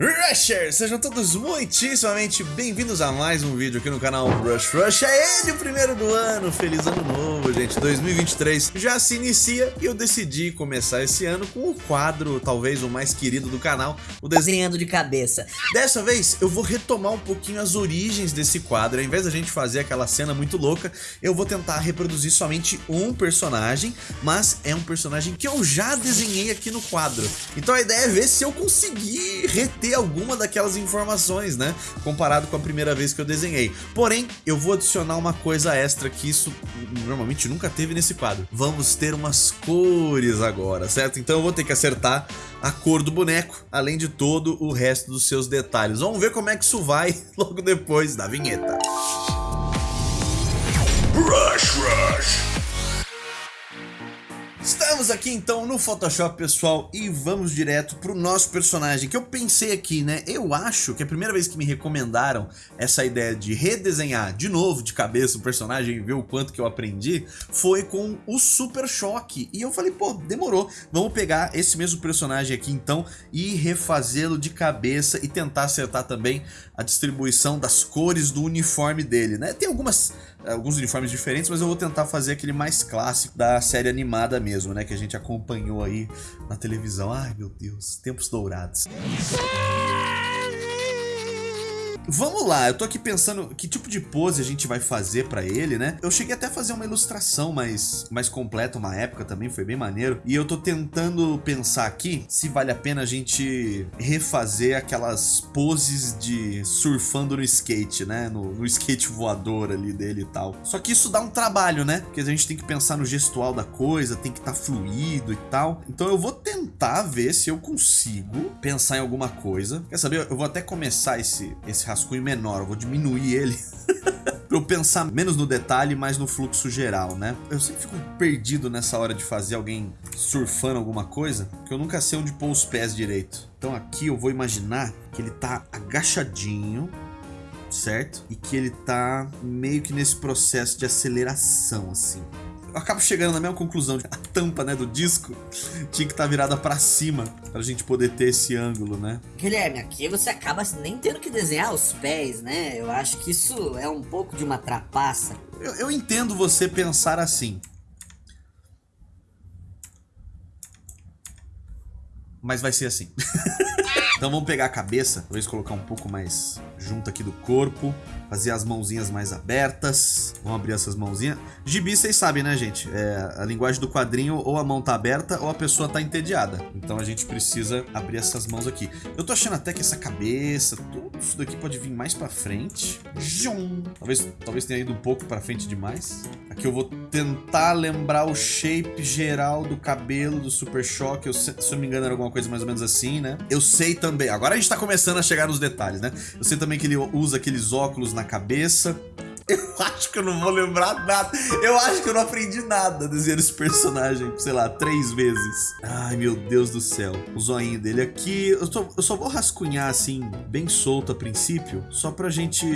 Rawr! Rushers, sejam todos muitíssimamente bem-vindos a mais um vídeo aqui no canal Rush Rush. É ele o primeiro do ano, feliz ano novo, gente. 2023 já se inicia e eu decidi começar esse ano com o quadro, talvez o mais querido do canal, o Desenhando de cabeça. Dessa vez eu vou retomar um pouquinho as origens desse quadro. Ao invés da gente fazer aquela cena muito louca, eu vou tentar reproduzir somente um personagem, mas é um personagem que eu já desenhei aqui no quadro. Então a ideia é ver se eu conseguir reter ter alguma daquelas informações, né? Comparado com a primeira vez que eu desenhei. Porém, eu vou adicionar uma coisa extra que isso normalmente nunca teve nesse quadro. Vamos ter umas cores agora, certo? Então eu vou ter que acertar a cor do boneco, além de todo o resto dos seus detalhes. Vamos ver como é que isso vai logo depois da vinheta. Rush, rush. Estamos aqui então no Photoshop, pessoal, e vamos direto pro nosso personagem, que eu pensei aqui, né? Eu acho que a primeira vez que me recomendaram essa ideia de redesenhar de novo de cabeça o personagem e ver o quanto que eu aprendi, foi com o Super Choque. E eu falei, pô, demorou, vamos pegar esse mesmo personagem aqui então e refazê-lo de cabeça e tentar acertar também a distribuição das cores do uniforme dele, né? Tem algumas alguns uniformes diferentes, mas eu vou tentar fazer aquele mais clássico da série animada mesmo, né? Que a gente acompanhou aí na televisão. Ai, meu Deus, tempos dourados. Vamos lá, eu tô aqui pensando que tipo de pose a gente vai fazer pra ele, né? Eu cheguei até a fazer uma ilustração mais, mais completa uma época também, foi bem maneiro. E eu tô tentando pensar aqui se vale a pena a gente refazer aquelas poses de surfando no skate, né? No, no skate voador ali dele e tal. Só que isso dá um trabalho, né? Porque a gente tem que pensar no gestual da coisa, tem que estar tá fluido e tal. Então eu vou tentar ver se eu consigo pensar em alguma coisa. Quer saber? Eu vou até começar esse, esse rascunho menor, eu vou diminuir ele para eu pensar menos no detalhe, mais no fluxo geral, né? Eu sempre fico perdido nessa hora de fazer alguém surfando alguma coisa, que eu nunca sei onde pôr os pés direito. Então aqui eu vou imaginar que ele tá agachadinho, certo? E que ele tá meio que nesse processo de aceleração, assim acabo chegando na mesma conclusão. A tampa, né, do disco tinha que estar tá virada para cima pra gente poder ter esse ângulo, né? Guilherme, aqui você acaba nem tendo que desenhar os pés, né? Eu acho que isso é um pouco de uma trapaça. Eu, eu entendo você pensar assim. Mas vai ser assim. então vamos pegar a cabeça, talvez colocar um pouco mais junto aqui do corpo fazer as mãozinhas mais abertas. Vamos abrir essas mãozinhas. Gibi, vocês sabem, né, gente? É, a linguagem do quadrinho, ou a mão tá aberta, ou a pessoa tá entediada. Então a gente precisa abrir essas mãos aqui. Eu tô achando até que essa cabeça, isso daqui pode vir mais pra frente. Jum. Talvez, talvez tenha ido um pouco pra frente demais. Aqui eu vou tentar lembrar o shape geral do cabelo do Super Choque. Eu, se, se eu não me engano, era alguma coisa mais ou menos assim, né? Eu sei também. Agora a gente tá começando a chegar nos detalhes, né? Eu sei também que ele usa aqueles óculos na cabeça. Eu acho que eu não vou lembrar nada. Eu acho que eu não aprendi nada desenhando esse personagem, sei lá, três vezes. Ai, meu Deus do céu. O zoinho dele aqui. Eu, tô, eu só vou rascunhar assim, bem solto a princípio, só pra gente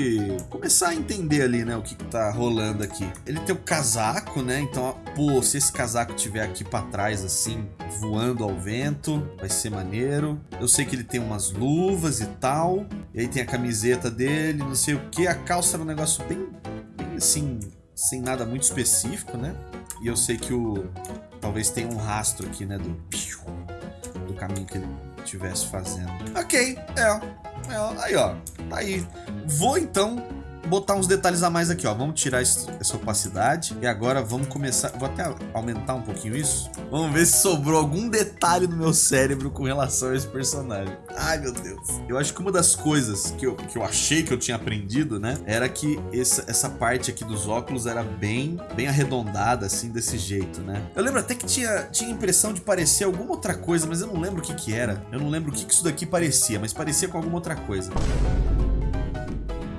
começar a entender ali, né, o que, que tá rolando aqui. Ele tem o casaco, né? Então, pô, se esse casaco tiver aqui pra trás, assim, voando ao vento, vai ser maneiro. Eu sei que ele tem umas luvas e tal. E aí tem a camiseta dele, não sei o que. A calça era um negócio bem assim, sem nada muito específico, né? E eu sei que o... Talvez tenha um rastro aqui, né? Do... Do caminho que ele estivesse fazendo. Ok, é. é. Aí, ó. Tá aí. Vou, então, botar uns detalhes a mais aqui, ó. Vamos tirar essa opacidade. E agora vamos começar... Vou até aumentar um pouquinho isso. Vamos ver se sobrou algum detalhe no meu cérebro com relação a esse personagem. Ai, meu Deus. Eu acho que uma das coisas que eu, que eu achei que eu tinha aprendido, né? Era que essa, essa parte aqui dos óculos era bem, bem arredondada, assim, desse jeito, né? Eu lembro até que tinha, tinha impressão de parecer alguma outra coisa, mas eu não lembro o que que era. Eu não lembro o que que isso daqui parecia, mas parecia com alguma outra coisa.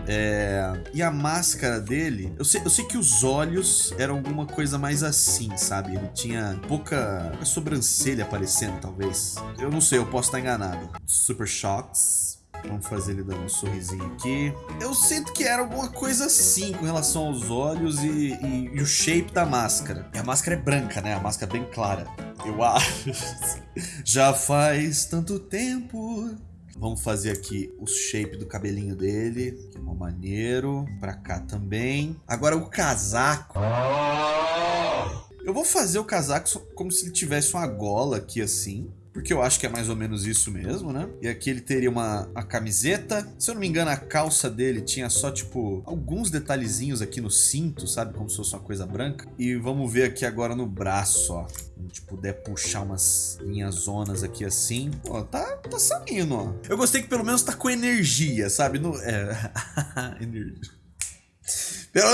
É... E a máscara dele, eu sei, eu sei que os olhos eram alguma coisa mais assim, sabe? Ele tinha pouca, sobrancelha aparecendo, talvez. Eu não sei, eu posso estar enganado. Super Shocks. Vamos fazer ele dando um sorrisinho aqui. Eu sinto que era alguma coisa assim com relação aos olhos e, e, e o shape da máscara. E a máscara é branca, né? A máscara é bem clara. Eu acho. Já faz tanto tempo Vamos fazer aqui o shape do cabelinho dele, que é uma maneiro. Pra cá também. Agora o casaco. Eu vou fazer o casaco como se ele tivesse uma gola aqui assim porque eu acho que é mais ou menos isso mesmo, né? E aqui ele teria uma, uma camiseta. Se eu não me engano, a calça dele tinha só, tipo, alguns detalhezinhos aqui no cinto, sabe? Como se fosse uma coisa branca. E vamos ver aqui agora no braço, ó. Se a gente puder puxar umas linhas zonas aqui assim. Ó, tá, tá saindo, ó. Eu gostei que pelo menos tá com energia, sabe? No, é... energia. Pelo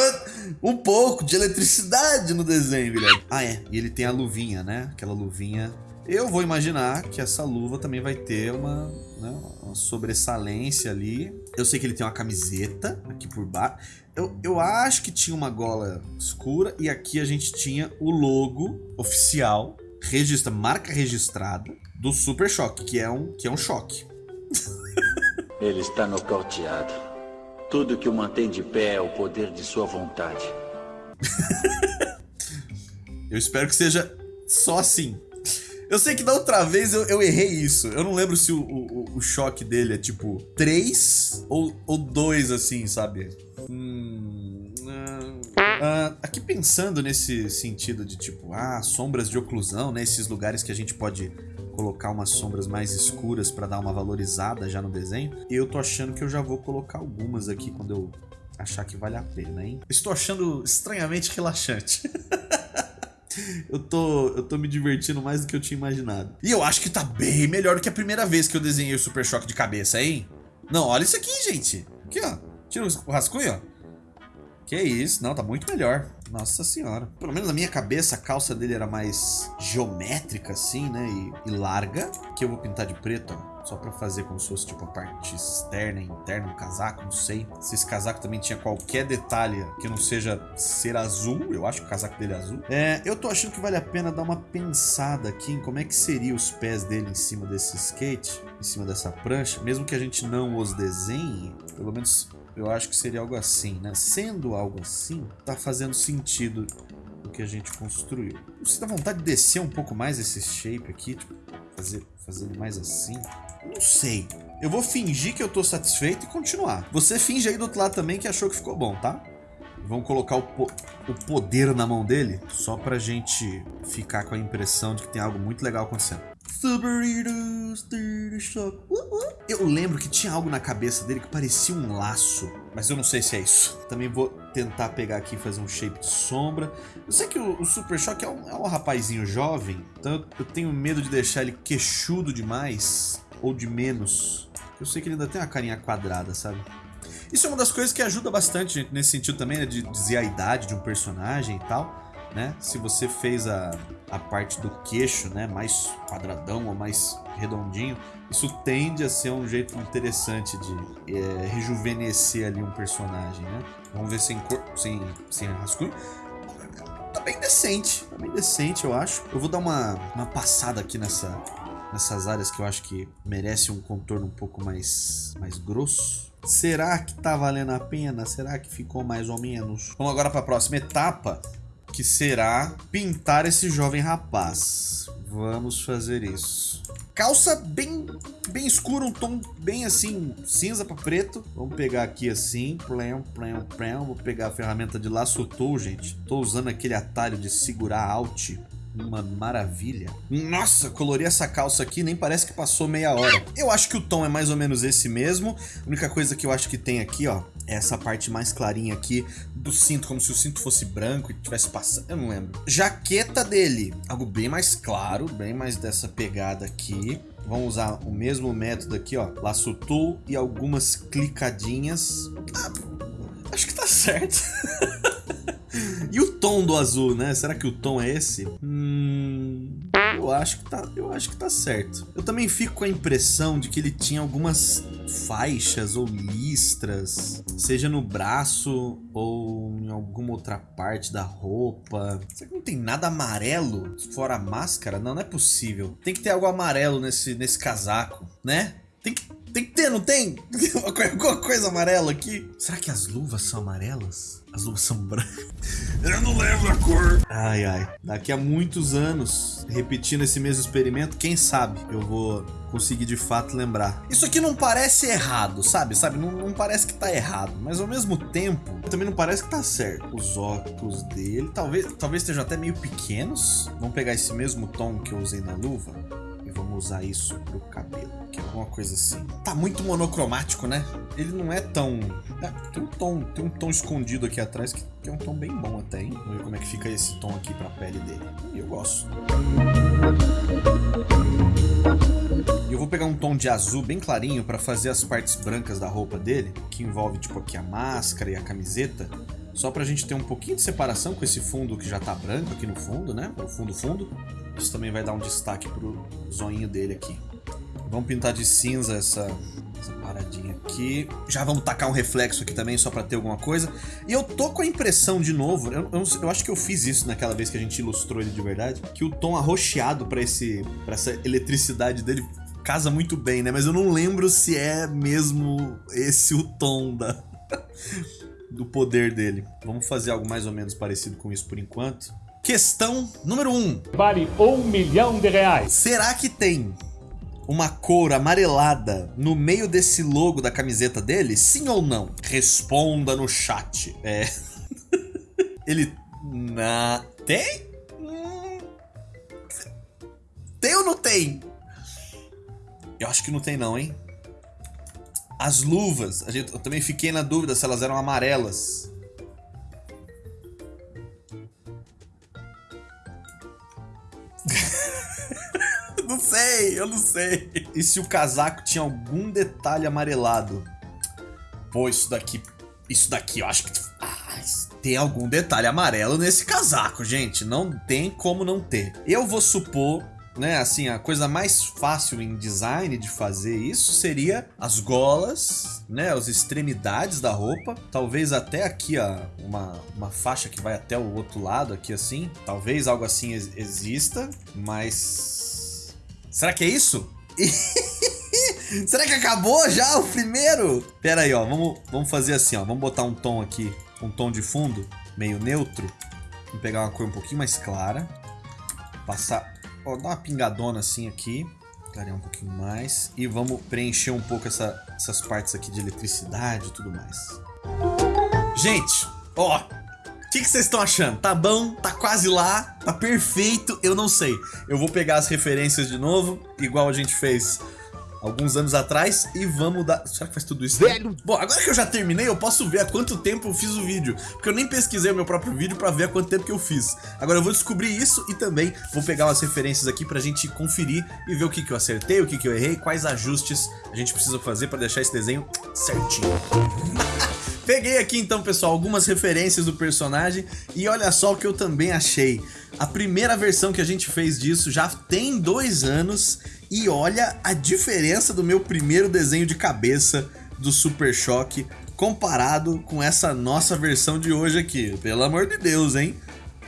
um pouco de eletricidade no desenho, velho. Ah, é. E ele tem a luvinha, né? Aquela luvinha eu vou imaginar que essa luva também vai ter uma, né, uma sobressalência ali. Eu sei que ele tem uma camiseta aqui por baixo. Eu, eu acho que tinha uma gola escura e aqui a gente tinha o logo oficial, registra, marca registrada do Super Choque, que é um, que é um choque. Ele está nocauteado. Tudo que o mantém de pé é o poder de sua vontade. eu espero que seja só assim. Eu sei que da outra vez eu, eu errei isso. Eu não lembro se o, o, o choque dele é tipo 3 ou, ou 2, assim, sabe? Hum, uh, aqui pensando nesse sentido de tipo, ah, sombras de oclusão, né? Esses lugares que a gente pode colocar umas sombras mais escuras para dar uma valorizada já no desenho. Eu tô achando que eu já vou colocar algumas aqui quando eu achar que vale a pena, hein? Estou achando estranhamente relaxante. eu tô, eu tô me divertindo mais do que eu tinha imaginado. E eu acho que tá bem melhor do que a primeira vez que eu desenhei o Super Choque de cabeça, hein? Não, olha isso aqui, gente. Aqui, ó. Tira o rascunho, ó. Que isso, não, tá muito melhor. Nossa senhora. Pelo menos na minha cabeça, a calça dele era mais geométrica, assim, né? E, e larga. Que eu vou pintar de preto, ó. Só pra fazer como se fosse, tipo, a parte externa interna do casaco, não sei. Se esse casaco também tinha qualquer detalhe que não seja ser azul. Eu acho que o casaco dele é azul. É, eu tô achando que vale a pena dar uma pensada aqui em como é que seria os pés dele em cima desse skate. Em cima dessa prancha. Mesmo que a gente não os desenhe, pelo menos eu acho que seria algo assim, né? Sendo algo assim, tá fazendo sentido o que a gente construiu. Você dá vontade de descer um pouco mais esse shape aqui, tipo, fazer, fazendo mais assim? Não sei. Eu vou fingir que eu tô satisfeito e continuar. Você finge aí do outro lado também que achou que ficou bom, tá? Vamos colocar o, po o poder na mão dele, só pra gente ficar com a impressão de que tem algo muito legal acontecendo. Eu lembro que tinha algo na cabeça dele que parecia um laço, mas eu não sei se é isso. Também vou tentar pegar aqui e fazer um shape de sombra. Eu sei que o, o Super Shock é um, é um rapazinho jovem, então eu, eu tenho medo de deixar ele queixudo demais ou de menos. Eu sei que ele ainda tem uma carinha quadrada, sabe? Isso é uma das coisas que ajuda bastante, gente, nesse sentido também, né, de dizer a idade de um personagem e tal né? Se você fez a, a parte do queixo, né, mais quadradão ou mais redondinho, isso tende a ser um jeito interessante de é, rejuvenescer ali um personagem, né? Vamos ver sem cor, sem, sem rascunho. Tá bem decente, tá bem decente, eu acho. Eu vou dar uma, uma passada aqui nessa, nessas áreas que eu acho que merece um contorno um pouco mais, mais grosso. Será que tá valendo a pena? Será que ficou mais ou menos? Vamos agora para a próxima etapa, que será pintar esse jovem rapaz. Vamos fazer isso. Calça bem, bem escura, um tom bem assim, cinza para preto. Vamos pegar aqui assim, plém, plém, plém. Vou pegar a ferramenta de laço tool, gente. Tô usando aquele atalho de segurar alt uma maravilha. Nossa, colori essa calça aqui, nem parece que passou meia hora. Eu acho que o tom é mais ou menos esse mesmo. A única coisa que eu acho que tem aqui, ó, essa parte mais clarinha aqui do cinto, como se o cinto fosse branco e tivesse passando, eu não lembro. Jaqueta dele, algo bem mais claro, bem mais dessa pegada aqui. Vamos usar o mesmo método aqui, ó, laço tool e algumas clicadinhas. Ah, acho que tá certo. E o tom do azul, né? Será que o tom é esse? Hum, eu acho que tá, eu acho que tá certo. Eu também fico com a impressão de que ele tinha algumas faixas ou listras, seja no braço ou em alguma outra parte da roupa. Será que não tem nada amarelo fora a máscara? Não, não é possível. Tem que ter algo amarelo nesse, nesse casaco, né? Tem que, tem que ter, não tem? Alguma coisa amarela aqui? Será que as luvas são amarelas? As luvas são brancas. Eu não lembro a cor. Ai, ai. Daqui a muitos anos, repetindo esse mesmo experimento, quem sabe eu vou conseguir de fato lembrar. Isso aqui não parece errado, sabe? Sabe? Não, não, parece que tá errado, mas ao mesmo tempo também não parece que tá certo. Os óculos dele talvez, talvez estejam até meio pequenos. Vamos pegar esse mesmo tom que eu usei na luva usar isso pro cabelo, que é alguma coisa assim. Tá muito monocromático, né? Ele não é tão... É, tem um tom, tem um tom escondido aqui atrás que tem um tom bem bom até, hein? Vamos ver como é que fica esse tom aqui pra pele dele. Eu gosto. E eu vou pegar um tom de azul bem clarinho para fazer as partes brancas da roupa dele, que envolve tipo aqui a máscara e a camiseta, só pra gente ter um pouquinho de separação com esse fundo que já tá branco aqui no fundo, né? O fundo fundo. Isso também vai dar um destaque pro zoinho dele aqui. Vamos pintar de cinza essa, essa paradinha aqui. Já vamos tacar um reflexo aqui também, só pra ter alguma coisa. E eu tô com a impressão, de novo, eu, eu, eu, acho que eu fiz isso naquela vez que a gente ilustrou ele de verdade, que o tom arroxeado pra, esse, pra essa eletricidade dele casa muito bem, né? Mas eu não lembro se é mesmo esse o tom da... do poder dele. Vamos fazer algo mais ou menos parecido com isso por enquanto. Questão número 1. Um. Vale um milhão de reais. Será que tem uma cor amarelada no meio desse logo da camiseta dele? Sim ou não? Responda no chat. É... Ele... Na... Tem? Hum. Tem ou não tem? Eu acho que não tem não, hein? As luvas, a gente, eu também fiquei na dúvida se elas eram amarelas. Não sei, eu não sei. E se o casaco tinha algum detalhe amarelado? Pô, isso daqui... Isso daqui eu acho que... Ah, tem algum detalhe amarelo nesse casaco, gente. Não tem como não ter. Eu vou supor né, assim, a coisa mais fácil em design de fazer isso seria as golas, né, as extremidades da roupa, talvez até aqui, ó, uma, uma faixa que vai até o outro lado aqui assim, talvez algo assim exista, mas... Será que é isso? Será que acabou já o primeiro? Pera aí, ó, vamos, vamos fazer assim, ó, vamos botar um tom aqui, um tom de fundo, meio neutro, vamos pegar uma cor um pouquinho mais clara, passar Ó, dá uma pingadona assim aqui. Clarear um pouquinho mais. E vamos preencher um pouco essa, essas partes aqui de eletricidade e tudo mais. Gente, ó. O que, vocês estão achando? Tá bom? Tá quase lá? Tá perfeito? Eu não sei. Eu vou pegar as referências de novo, igual a gente fez alguns anos atrás e vamos dar... Será que faz tudo isso? Velho! Bom, agora que eu já terminei, eu posso ver há quanto tempo eu fiz o vídeo. Porque eu nem pesquisei o meu próprio vídeo pra ver há quanto tempo que eu fiz. Agora eu vou descobrir isso e também vou pegar umas referências aqui pra gente conferir e ver o que, que eu acertei, o que, que eu errei, quais ajustes a gente precisa fazer pra deixar esse desenho certinho. Peguei aqui então, pessoal, algumas referências do personagem e olha só o que eu também achei. A primeira versão que a gente fez disso já tem dois anos e olha a diferença do meu primeiro desenho de cabeça do Super Choque comparado com essa nossa versão de hoje aqui. Pelo amor de Deus, hein?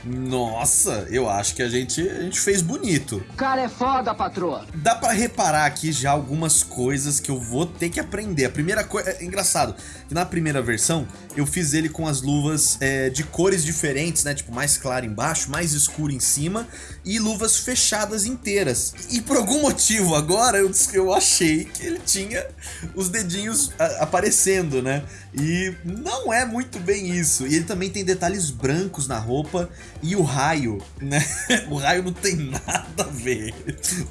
Nossa, eu acho que a gente, a gente fez bonito. O cara é foda, patroa. Dá pra reparar aqui já algumas coisas que eu vou ter que aprender. A primeira coisa... É engraçado, que na primeira versão eu fiz ele com as luvas é, de cores diferentes, né? Tipo, mais claro embaixo, mais escuro em cima e luvas fechadas inteiras. E por algum motivo agora eu, eu achei que ele tinha os dedinhos a, aparecendo, né? E não é muito bem isso. E ele também tem detalhes brancos na roupa e o raio, né? O raio não tem nada a ver.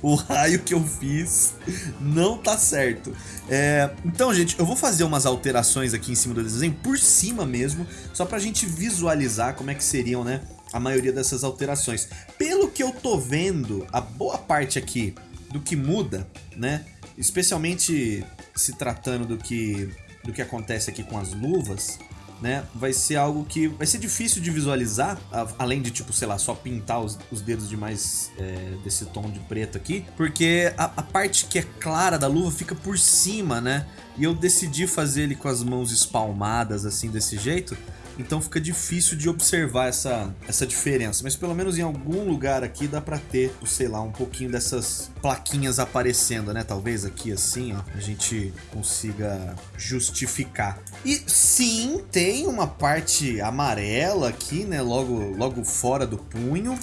O raio que eu fiz não tá certo. É, então, gente, eu vou fazer umas alterações aqui em cima do desenho, por cima mesmo, só pra gente visualizar como é que seriam, né? A maioria dessas alterações. Pelo que eu tô vendo, a boa parte aqui do que muda, né? Especialmente se tratando do que, do que acontece aqui com as luvas, né? Vai ser algo que vai ser difícil de visualizar, além de, tipo, sei lá, só pintar os, os dedos de mais é, desse tom de preto aqui, porque a, a, parte que é clara da luva fica por cima, né? E eu decidi fazer ele com as mãos espalmadas, assim, desse jeito, Então fica difícil de observar essa, essa diferença. Mas pelo menos em algum lugar aqui dá pra ter, sei lá, um pouquinho dessas plaquinhas aparecendo, né? Talvez aqui assim, ó, a gente consiga justificar. E sim, tem uma parte amarela aqui, né? Logo, logo fora do punho.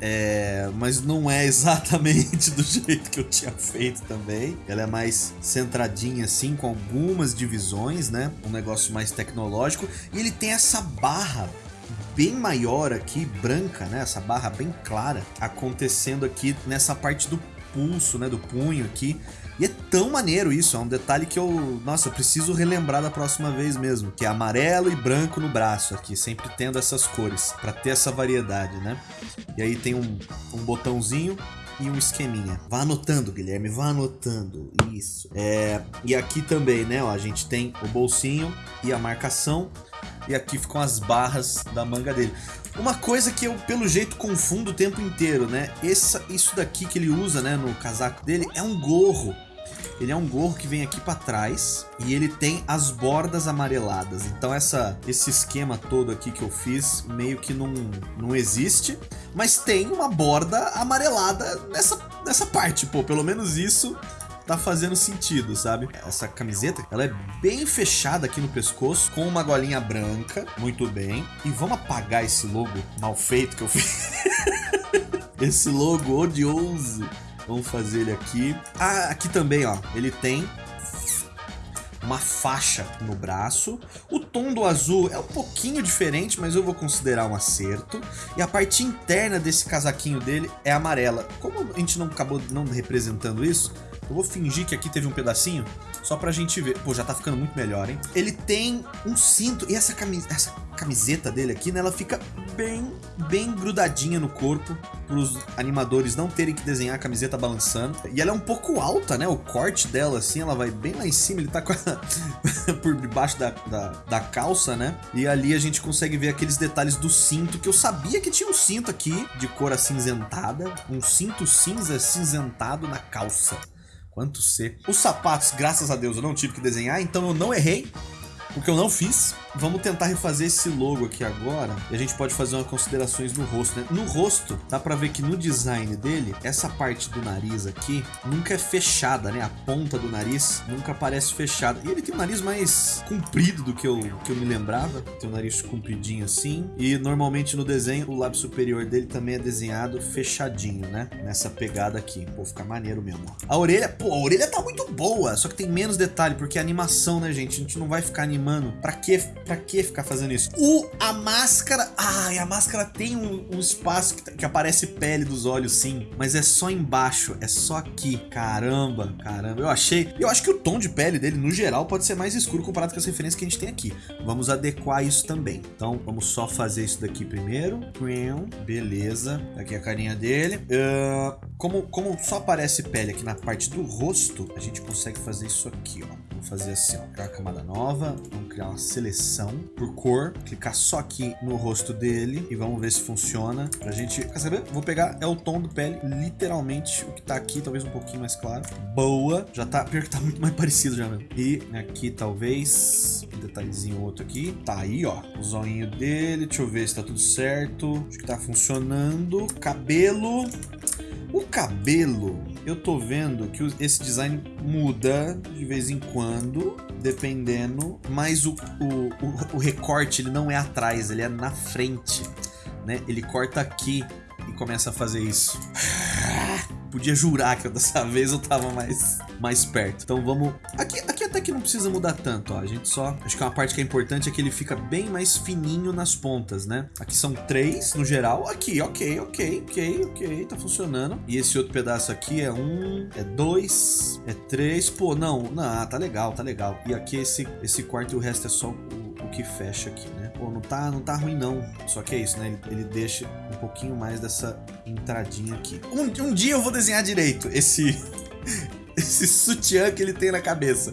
É, mas não é exatamente do jeito que eu tinha feito também. Ela é mais centradinha assim, com algumas divisões, né? Um negócio mais tecnológico. E ele tem essa barra bem maior aqui, branca, né? Essa barra bem clara acontecendo aqui nessa parte do pulso, né? Do punho aqui. E é tão maneiro isso, é um detalhe que eu, nossa, eu preciso relembrar da próxima vez mesmo, que é amarelo e branco no braço aqui, sempre tendo essas cores, para ter essa variedade, né? E aí tem um, um botãozinho e um esqueminha. Vá anotando, Guilherme, vá anotando. Isso. É, e aqui também, né, ó, a gente tem o bolsinho e a marcação. E aqui ficam as barras da manga dele. Uma coisa que eu, pelo jeito, confundo o tempo inteiro, né? Essa, isso daqui que ele usa, né, no casaco dele, é um gorro. Ele é um gorro que vem aqui para trás e ele tem as bordas amareladas. Então essa, esse esquema todo aqui que eu fiz meio que não, não existe. Mas tem uma borda amarelada nessa, nessa parte, pô. Pelo menos isso tá fazendo sentido, sabe? Essa camiseta, ela é bem fechada aqui no pescoço, com uma golinha branca, muito bem. E vamos apagar esse logo mal feito que eu fiz. esse logo odioso Vamos fazer ele aqui. Ah, aqui também, ó. Ele tem uma faixa no braço. O tom do azul é um pouquinho diferente, mas eu vou considerar um acerto. E a parte interna desse casaquinho dele é amarela. Como a gente não acabou não representando isso, eu vou fingir que aqui teve um pedacinho, só pra gente ver. Pô, já tá ficando muito melhor, hein? Ele tem um cinto, e essa, camis essa camiseta dele aqui, né, ela fica bem, bem grudadinha no corpo, pros animadores não terem que desenhar a camiseta balançando. E ela é um pouco alta, né, o corte dela, assim, ela vai bem lá em cima, ele tá a... por debaixo da, da, da calça, né? E ali a gente consegue ver aqueles detalhes do cinto, que eu sabia que tinha um cinto aqui, de cor acinzentada, um cinto cinza cinzentado na calça. Quanto C. Os sapatos, graças a Deus, eu não tive que desenhar, então eu não errei. O que eu não fiz, vamos tentar refazer esse logo aqui agora e a gente pode fazer umas considerações no rosto, né? No rosto, dá pra ver que no design dele, essa parte do nariz aqui nunca é fechada, né? A ponta do nariz nunca parece fechada. E ele tem um nariz mais comprido do que eu, que eu me lembrava. Tem um nariz compridinho assim. E normalmente no desenho, o lábio superior dele também é desenhado fechadinho, né? Nessa pegada aqui. Pô, fica maneiro mesmo. A orelha, pô, a orelha tá muito boa, só que tem menos detalhe, porque é animação, né, gente? A gente não vai ficar animando pra que, pra que ficar fazendo isso? O, a máscara, ai, a máscara tem um, um espaço que, que, aparece pele dos olhos sim, mas é só embaixo, é só aqui. Caramba, caramba, eu achei, eu acho que o tom de pele dele, no geral, pode ser mais escuro comparado com as referências que a gente tem aqui. Vamos adequar isso também. Então, vamos só fazer isso daqui primeiro. Beleza, aqui a carinha dele. Uh, como, como só aparece pele aqui na parte do rosto, a gente consegue fazer isso aqui, ó. Vamos fazer assim, ó, criar uma camada nova, vamos criar uma seleção por cor, clicar só aqui no rosto dele e vamos ver se funciona. Pra gente, quer saber? Vou pegar, é o tom do pele, literalmente o que tá aqui, talvez um pouquinho mais claro. Boa, já tá, pior que tá muito mais parecido já mesmo. E aqui talvez, um detalhezinho outro aqui. Tá aí, ó, o zoinho dele, deixa eu ver se tá tudo certo. Acho que tá funcionando. Cabelo... O cabelo, eu tô vendo que esse design muda de vez em quando, dependendo, mas o, o, o, o recorte ele não é atrás, ele é na frente, né? Ele corta aqui e começa a fazer isso. Podia jurar que dessa vez eu tava mais, mais perto. Então vamos... Aqui, aqui até que não precisa mudar tanto, ó. A gente só... Acho que uma parte que é importante é que ele fica bem mais fininho nas pontas, né? Aqui são três no geral. Aqui, ok, ok, ok, ok. Tá funcionando. E esse outro pedaço aqui é um, é dois, é três. Pô, não, não, tá legal, tá legal. E aqui esse, esse quarto e o resto é só o, o que fecha aqui, né? Pô, não tá, não tá ruim não. Só que é isso, né? Ele, ele deixa um pouquinho mais dessa entradinha aqui. Um, um dia eu vou desenhar direito esse, esse sutiã que ele tem na cabeça.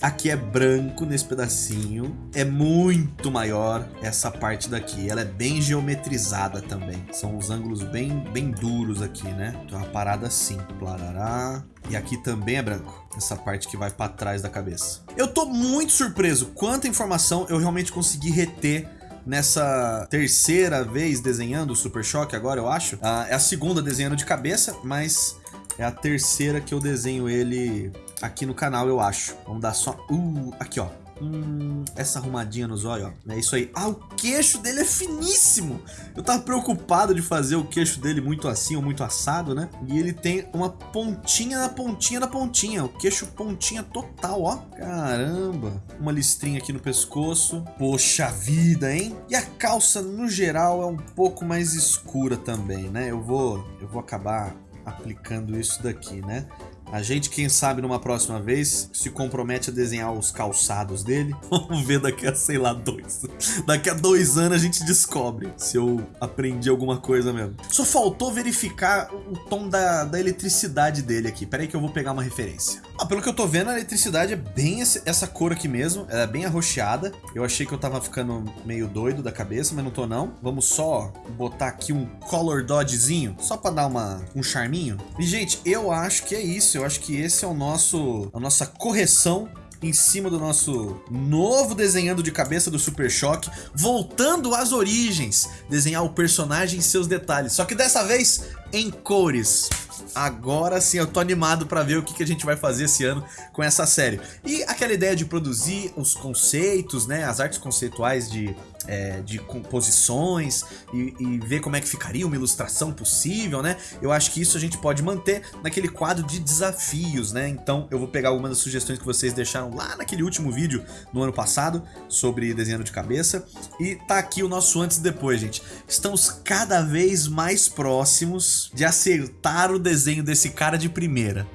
Aqui é branco nesse pedacinho. É muito maior essa parte daqui. Ela é bem geometrizada também. São os ângulos bem, bem duros aqui, né? Então é uma parada assim. Plarará. E aqui também é branco. Essa parte que vai para trás da cabeça. Eu tô muito surpreso quanta informação eu realmente consegui reter nessa terceira vez desenhando o Super Choque agora, eu acho. Ah, é a segunda desenhando de cabeça, mas é a terceira que eu desenho ele aqui no canal, eu acho. Vamos dar só... Uh, aqui, ó. Hum, essa arrumadinha nos olhos, ó. É isso aí. Ah, o queixo dele é finíssimo. Eu tava preocupado de fazer o queixo dele muito assim ou muito assado, né? E ele tem uma pontinha na pontinha na pontinha. O queixo pontinha total, ó. Caramba. Uma listrinha aqui no pescoço. Poxa vida, hein? E a calça, no geral, é um pouco mais escura também, né? Eu vou, eu vou acabar aplicando isso daqui, né? A gente, quem sabe, numa próxima vez, se compromete a desenhar os calçados dele. Vamos ver daqui a, sei lá, dois. Daqui a dois anos a gente descobre se eu aprendi alguma coisa mesmo. Só faltou verificar o tom da, da eletricidade dele aqui. Pera aí que eu vou pegar uma referência. Ah, pelo que eu tô vendo, a eletricidade é bem esse, essa cor aqui mesmo. Ela é bem arroxeada. Eu achei que eu tava ficando meio doido da cabeça, mas não tô não. Vamos só botar aqui um color dodgezinho, só pra dar uma, um charminho. E, gente, eu acho que é isso. Eu acho que esse é o nosso, a nossa correção em cima do nosso novo desenhando de cabeça do Super Choque, voltando às origens, desenhar o personagem e seus detalhes, só que dessa vez em cores. Agora sim, eu tô animado pra ver o que, que a gente vai fazer esse ano com essa série. E aquela ideia de produzir os conceitos, né, as artes conceituais de, é, de composições e, e, ver como é que ficaria uma ilustração possível, né? Eu acho que isso a gente pode manter naquele quadro de desafios, né? Então eu vou pegar algumas das sugestões que vocês deixaram lá naquele último vídeo no ano passado sobre desenho de cabeça e tá aqui o nosso antes e depois, gente. Estamos cada vez mais próximos de acertar o desenho desse cara de primeira,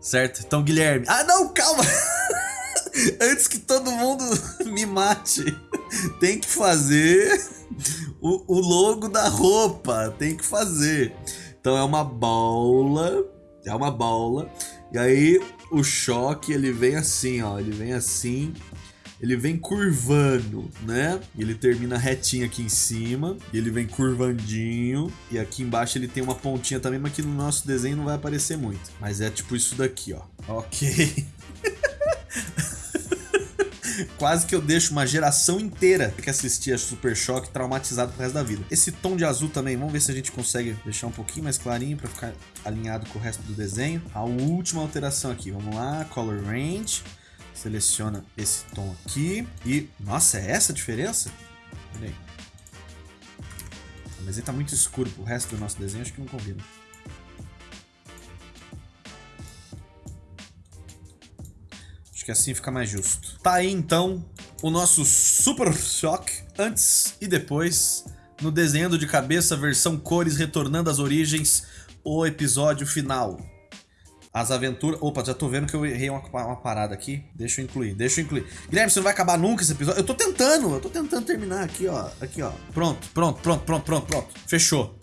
certo? Então, Guilherme... Ah, não, calma! Antes que todo mundo me mate, tem que fazer o, o logo da roupa, tem que fazer. Então é uma bola, é uma bola, e aí o choque ele vem assim, ó, ele vem assim, ele vem curvando, né? Ele termina retinho aqui em cima, ele vem curvandinho, e aqui embaixo ele tem uma pontinha também, mas que no nosso desenho não vai aparecer muito. Mas é tipo isso daqui, ó. Ok. Quase que eu deixo uma geração inteira que assistir a Super Choque traumatizado pro resto da vida. Esse tom de azul também, vamos ver se a gente consegue deixar um pouquinho mais clarinho para ficar alinhado com o resto do desenho. A última alteração aqui, vamos lá, Color Range. Seleciona esse tom aqui e... Nossa, é essa a diferença? Olha aí. Mas ele tá muito escuro pro resto do nosso desenho, acho que não combina. Acho que assim fica mais justo. Tá aí então o nosso Super Shock antes e depois no desenhando de cabeça versão cores retornando às origens o episódio final. As aventuras... Opa, já tô vendo que eu errei uma, uma, parada aqui. Deixa eu incluir, deixa eu incluir. Guilherme, você não vai acabar nunca esse episódio? Eu tô tentando, eu tô tentando terminar aqui, ó. Aqui, ó. Pronto, pronto, pronto, pronto, pronto, pronto. Fechou.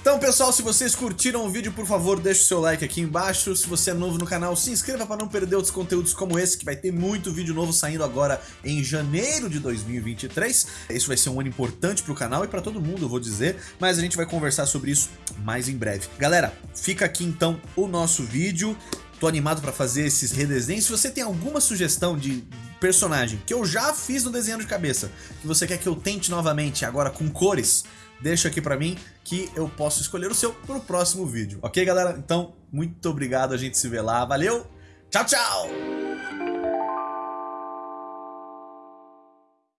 Então pessoal, se vocês curtiram o vídeo, por favor, deixe o seu like aqui embaixo. Se você é novo no canal, se inscreva para não perder outros conteúdos como esse, que vai ter muito vídeo novo saindo agora em janeiro de 2023. Isso vai ser um ano importante para o canal e para todo mundo, eu vou dizer, mas a gente vai conversar sobre isso mais em breve. Galera, fica aqui então o nosso vídeo. Tô animado para fazer esses redesenhos. Se você tem alguma sugestão de personagem que eu já fiz no desenho de cabeça, que você quer que eu tente novamente agora com cores, deixa aqui pra mim que eu posso escolher o seu pro próximo vídeo. Ok, galera? Então, muito obrigado, a gente se vê lá. Valeu, tchau, tchau!